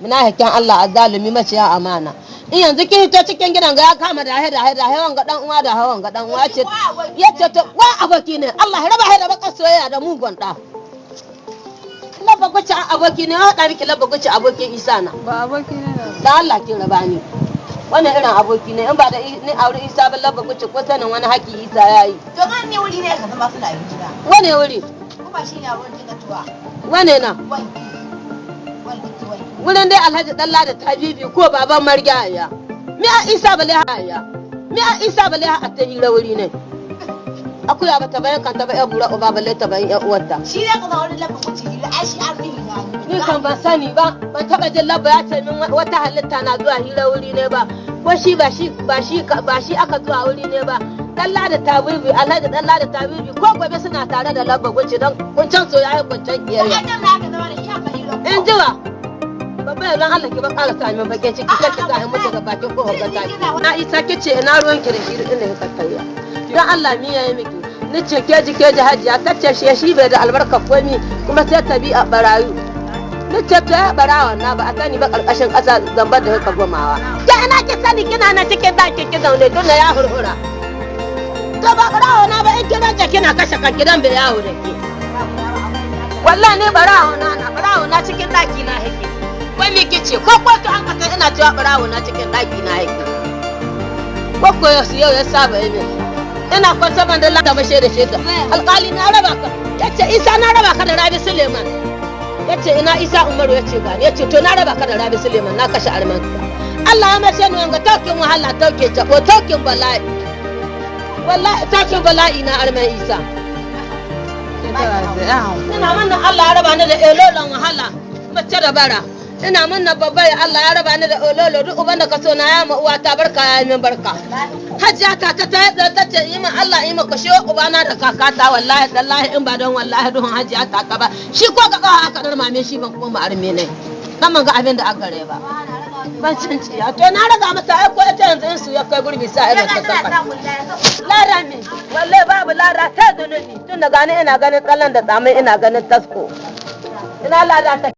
munafikin Allah azzalumi maciya amana. In yanzu kin hito cikin gidan ga ya kama da haida haida hawan ga dan uwa da hawan ga dan uwa ce. Yace to wa aboki ne? Allah ya raba haida baka soyayya da mugun da labba guci aboki ne ya hada miki labba guci abokin Isa na. Ba aboki ne da da Allah kin raba ni. Wannan irin aboki ne in ba da ni aure Isa ba labba guci ko sanin wani haki Isa yayi To man ne wuri ne ka zama suna yin gida. wane wuri? Kuma shi ne abin da tuwa. wane na? Wanki. Wurin dai Alhaji Dalla da Tabibi ko baban Margaya mi a Isa bale haya mi a Isa bale ha ta hira wuri ne? Akuya ba ta bayan kanta ba ya bura uba balle ta bayan ya uwarta. Shi ne ka zama wani lafa kuci hila ai shi an rihi na ni kan ban sani ba ban taba jin labba ya ce min wata halitta na zuwa hira wuri ne ba. Ko shi ba shi ba shi ba shi aka zuwa wuri ne ba. Dalla da Tabibi Alhaji Dalla da Tabibi ko gobe suna tare da labba gunci don kuncan soyayya kuncan kiyayya in ji wa? Babba yanzu Allah ki ba ƙara sa min bakin ciki kar ki sa mutu ga bakin ko ga taki na isa ki ce ina ruwan ki da shi inda ya tattaya dan Allah mi yayi miki. Ni ce ke ji ke ji hajiya kace shi shi bai da albarka komi kuma sai ta bi a barayu ni ce ta barawa na ba a sani ba ƙarƙashin ƙasa zambar da ka gomawa. Ke ina ki sani kina na cikin daki ki zaune don ya hurhura. To ba barawa na ba in kina ce kina kashe kan gidan bai yawo da ke wallahi ne barawo na na barawo na cikin kice ko ko an ka san ina cewa barawo na cikin daki na yake. Ko ko yau yau ya saba yi ina kwanta ban da lada bashe da sheda alƙali na raba ka. Yace isa na raba ka da rabi suleiman. Yace ina isa umaru ya ce gani ya ce to na raba ka da rabi suleiman na kashe arman Allah ya mace ni wanga taukin wahala tauke tabo taukin bala'i. Wallahi taukin bala'i na arman isa. Sai ya ina manna Allah ya raba ni da elolon wahala mace da bara. Ina babba ya Allah ya raba ni da ololo duk uban da ka so na ya ma uwa ta barka ya min barka. Hajja ta ta ta ta ta ce yi min Allah yi maka shi ubana da kakata wallahi tallahi in ba don wallahi duhun hajja ta ka ba. Shi ko ga kawa aka dar mame shi ban kuma arme ne. Dan man ga abin da aka gare ba. Ban cin ciya to na raga masa ai ko ita yanzu in su ya kai gurbi sa irin ta saka. Lara mi wallahi babu lara ta zunubi. Tun da gani ina ganin tsallan da tsamai ina ganin tasko. Ina lada ta